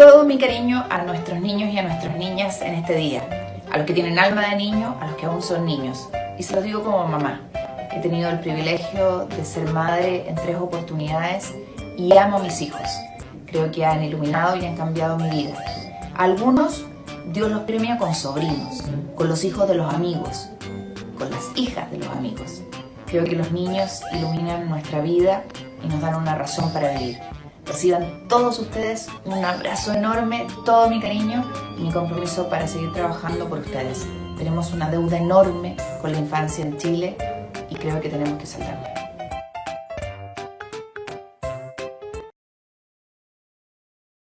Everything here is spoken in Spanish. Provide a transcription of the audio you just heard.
todo mi cariño a nuestros niños y a nuestras niñas en este día, a los que tienen alma de niño, a los que aún son niños. Y se lo digo como mamá. He tenido el privilegio de ser madre en tres oportunidades y amo a mis hijos. Creo que han iluminado y han cambiado mi vida. algunos Dios los premia con sobrinos, con los hijos de los amigos, con las hijas de los amigos. Creo que los niños iluminan nuestra vida y nos dan una razón para vivir. Reciban todos ustedes un abrazo enorme, todo mi cariño y mi compromiso para seguir trabajando por ustedes. Tenemos una deuda enorme con la infancia en Chile y creo que tenemos que saltarla.